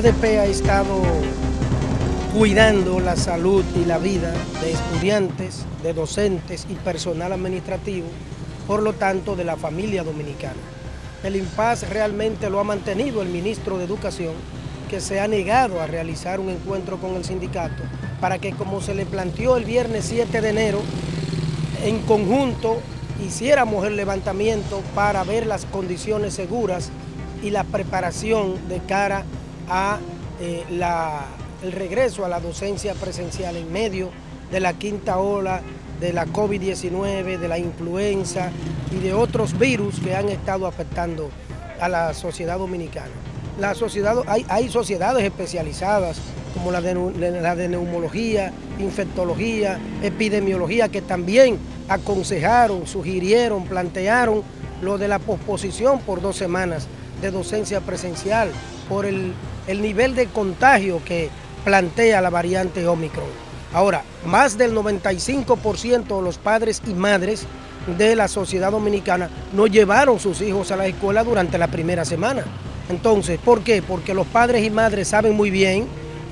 ADP ha estado cuidando la salud y la vida de estudiantes, de docentes y personal administrativo, por lo tanto de la familia dominicana. El impas realmente lo ha mantenido el ministro de Educación, que se ha negado a realizar un encuentro con el sindicato para que como se le planteó el viernes 7 de enero, en conjunto hiciéramos el levantamiento para ver las condiciones seguras y la preparación de cara a eh, el regreso a la docencia presencial en medio de la quinta ola de la COVID-19, de la influenza y de otros virus que han estado afectando a la sociedad dominicana. La sociedad, hay, hay sociedades especializadas como la de, la de neumología, infectología, epidemiología, que también aconsejaron, sugirieron, plantearon lo de la posposición por dos semanas de docencia presencial por el, el nivel de contagio que plantea la variante Omicron. Ahora, más del 95% de los padres y madres de la sociedad dominicana no llevaron sus hijos a la escuela durante la primera semana. Entonces, ¿por qué? Porque los padres y madres saben muy bien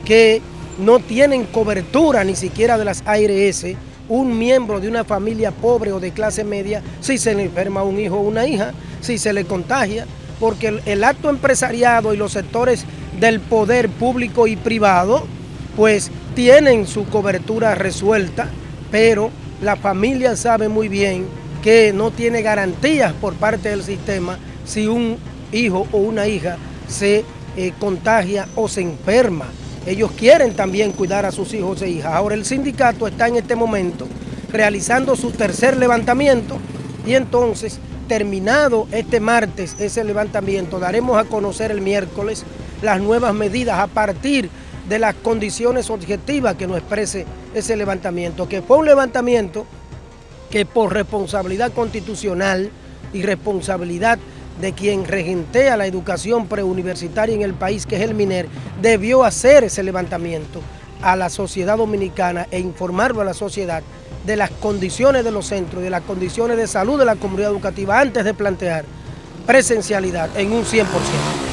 que no tienen cobertura ni siquiera de las ARS un miembro de una familia pobre o de clase media si se le enferma un hijo o una hija, si se le contagia, porque el, acto empresariado y los sectores del poder público y privado, pues tienen su cobertura resuelta, pero la familia sabe muy bien que no tiene garantías por parte del sistema si un hijo o una hija se eh, contagia o se enferma. Ellos quieren también cuidar a sus hijos e hijas. Ahora el sindicato está en este momento realizando su tercer levantamiento y entonces terminado este martes ese levantamiento daremos a conocer el miércoles las nuevas medidas a partir de las condiciones objetivas que nos exprese ese levantamiento, que fue un levantamiento que por responsabilidad constitucional y responsabilidad de quien regentea la educación preuniversitaria en el país, que es el MINER, debió hacer ese levantamiento a la sociedad dominicana e informarlo a la sociedad de las condiciones de los centros, de las condiciones de salud de la comunidad educativa antes de plantear presencialidad en un 100%.